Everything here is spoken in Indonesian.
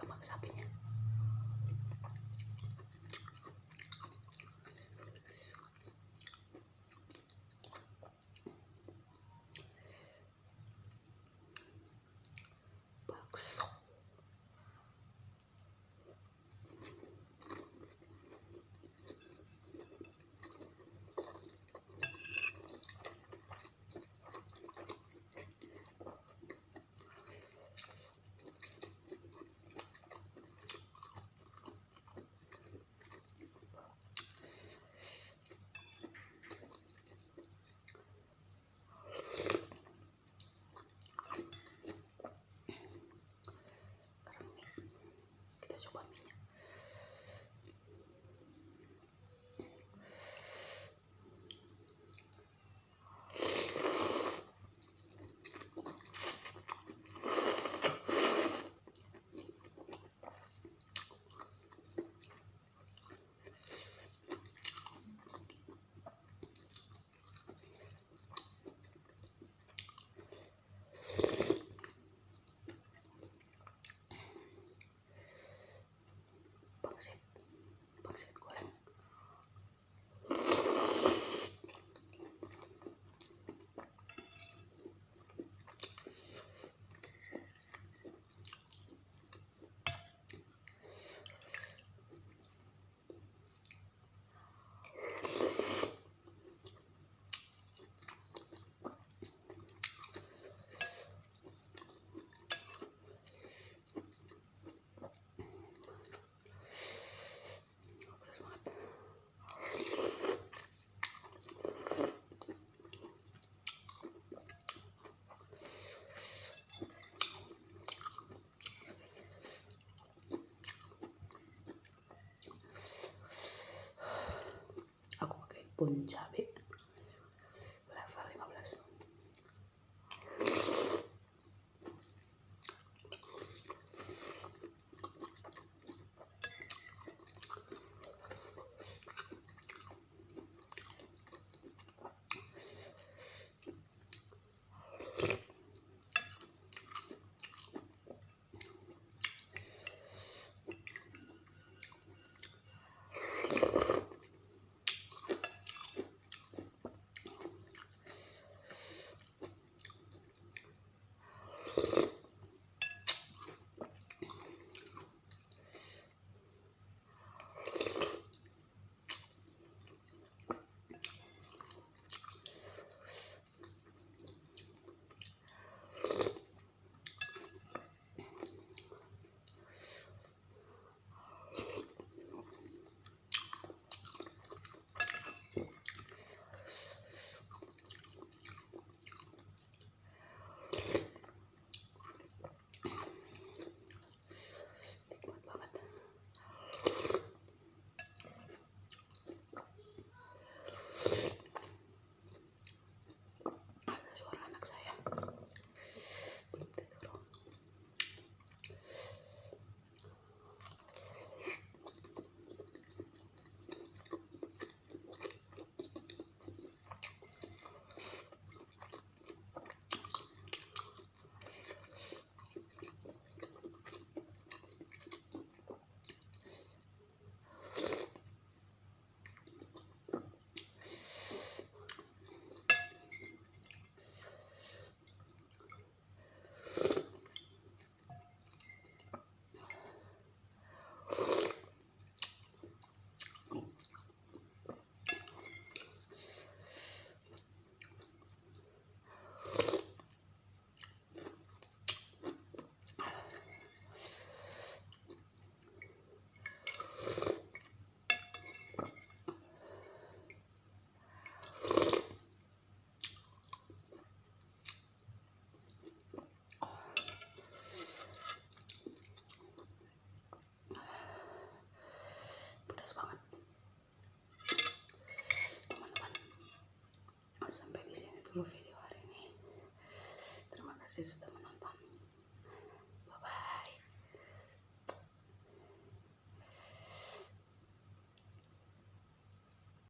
lemak sapinya. Bakso. punjabi video hari ini. Terima kasih sudah